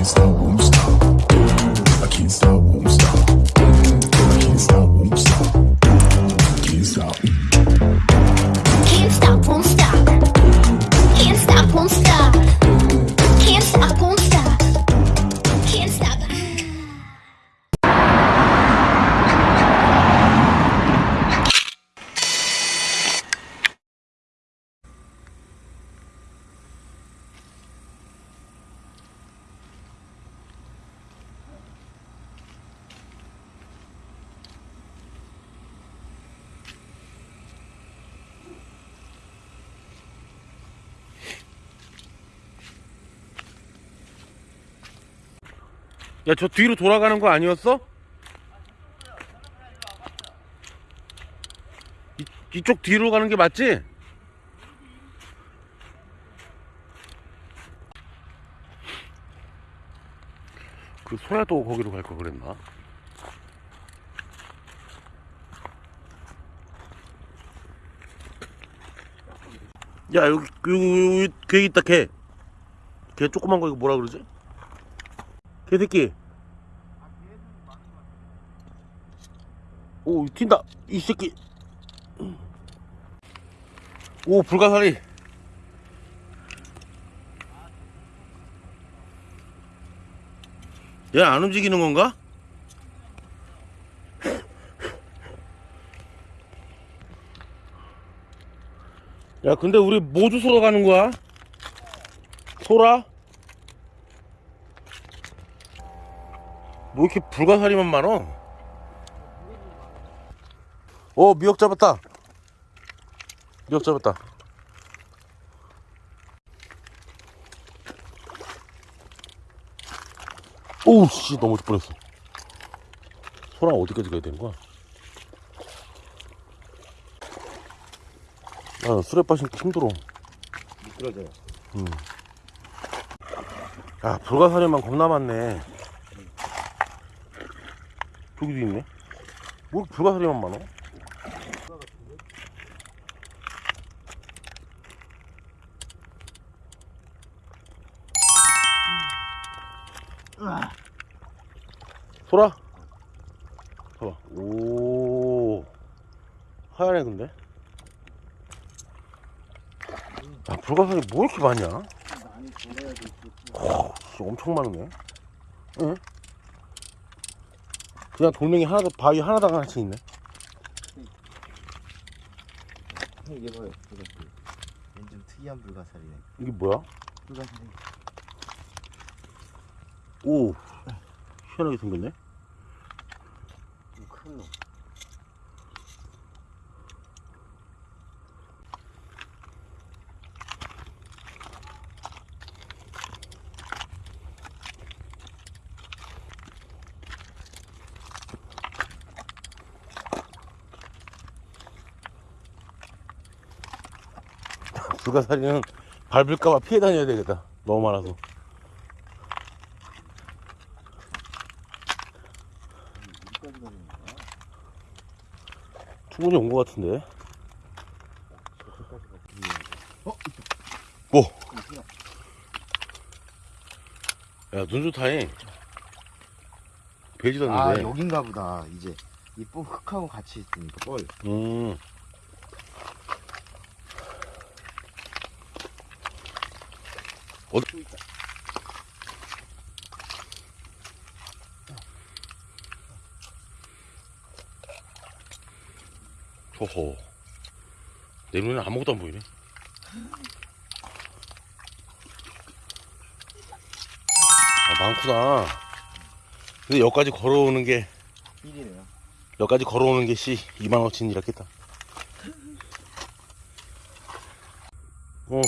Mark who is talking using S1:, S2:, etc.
S1: can't stop, won't stop. I can't stop, won't stop. I can't stop, won't stop. Can't stop.
S2: 야 저 뒤로 돌아가는 거 아니었어? 이, 이쪽 뒤로 가는 게 맞지? 그 소야도 거기로 갈 걸 그랬나? 야 여기 여기, 여기 개 있다 개. 개 조그만 거 이거 뭐라 그러지? 개새끼. 오, 튄다. 이 새끼. 오, 불가사리. 얘 안 움직이는 건가? 야, 근데 우리 모두 소라 가는 거야? 소라? 뭐 이렇게 불가사리만 많어? 어 미역 잡았다 미역 잡았다 오우 씨 넘어질 뻔했어 소라 어디까지 가야 되는 거야? 아 술에 빠지니까 힘들어
S3: 미끄러져요.
S2: 야 불가사리만 겁나 많네 저기도 있네 뭐 불가사리만 많아? 소라 봐봐 오 하얀애 근데 야 불가사리 뭐 이렇게 많냐 어, 씨, 엄청 많네. 응? 그냥 돌멩이 하나도 바위 하나당 하나씩 있네.
S3: 이게 뭐예요? 불가사리. 왠좀 특이한 불가사리네.
S2: 이게 뭐야?
S3: 불가사리.
S2: 오, 희한하게 생겼네.
S3: 큰 놈.
S2: 불가사리는 밟을까봐 피해 다녀야 되겠다. 너무 많아서. 충분히 온 것 같은데.
S3: 어?
S2: 뭐? 야, 눈 좋다잉. 배지도
S3: 아. 여긴가 보다. 이제 이 뽕 흙하고 같이 있으니까 뻘.
S2: 음. 어디? 호호. 내 눈에 아무것도 안 보이네. 아, 많구나. 근데 여기까지 걸어오는 게,
S3: 힐이네요.
S2: 여기까지 걸어오는 게 씨, 2만원어치는 이랬겠다. 어,